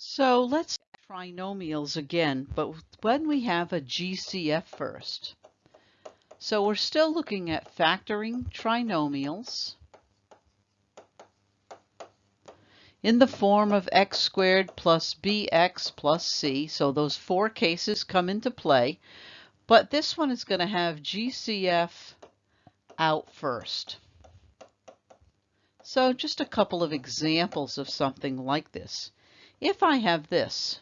So let's trinomials again, but when we have a GCF first. So we're still looking at factoring trinomials in the form of x squared plus bx plus c. So those four cases come into play, but this one is going to have GCF out first. So just a couple of examples of something like this. If I have this,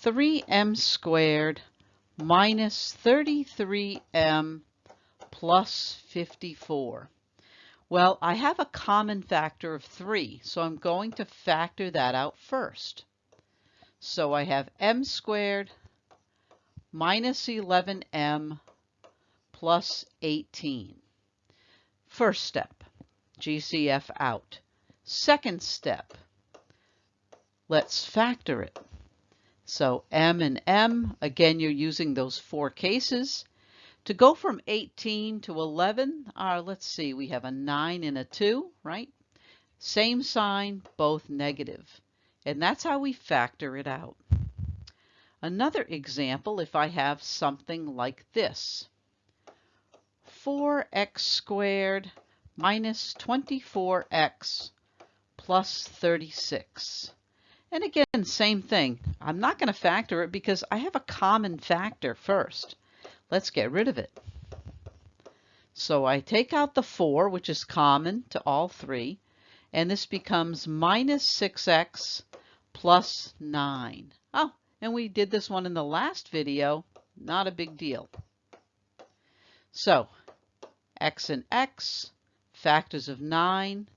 3m squared minus 33m plus 54. Well, I have a common factor of 3, so I'm going to factor that out first. So I have m squared minus 11m plus 18. First step, GCF out. Second step, Let's factor it. So m and m, again, you're using those four cases. To go from 18 to 11, uh, let's see, we have a 9 and a 2, right? Same sign, both negative. And that's how we factor it out. Another example, if I have something like this. 4x squared minus 24x plus 36. And again, same thing. I'm not going to factor it because I have a common factor first. Let's get rid of it. So I take out the 4, which is common to all three, and this becomes minus 6x plus 9. Oh, and we did this one in the last video. Not a big deal. So, x and x, factors of 9,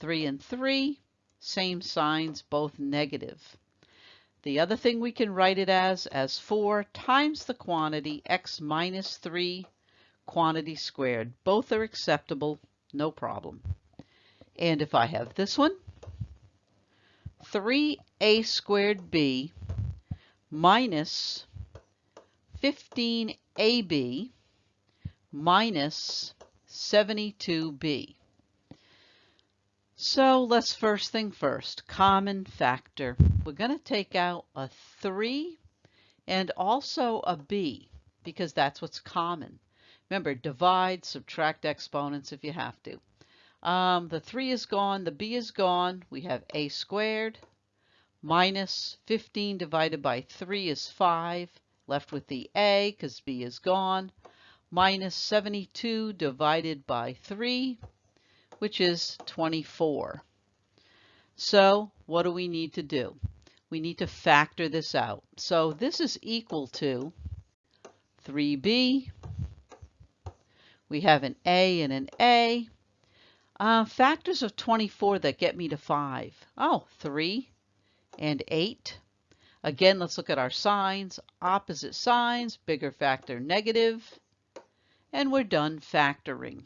3 and 3, same signs, both negative. The other thing we can write it as, as 4 times the quantity x minus 3 quantity squared. Both are acceptable, no problem. And if I have this one, 3a squared b minus 15ab minus 72b. So let's first thing first, common factor. We're going to take out a 3 and also a b because that's what's common. Remember, divide, subtract exponents if you have to. Um, the 3 is gone, the b is gone. We have a squared minus 15 divided by 3 is 5. Left with the a because b is gone. Minus 72 divided by 3 which is 24. So what do we need to do? We need to factor this out. So this is equal to 3b. We have an a and an a. Uh, factors of 24 that get me to 5. Oh, 3 and 8. Again, let's look at our signs. Opposite signs, bigger factor negative. And we're done factoring.